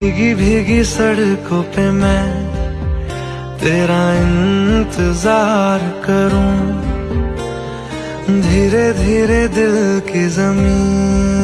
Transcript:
भीगी भीगी सड़कों पे मैं तेरा इंतज़ार करूँ। धीरे धीरे दिल की ज़मीन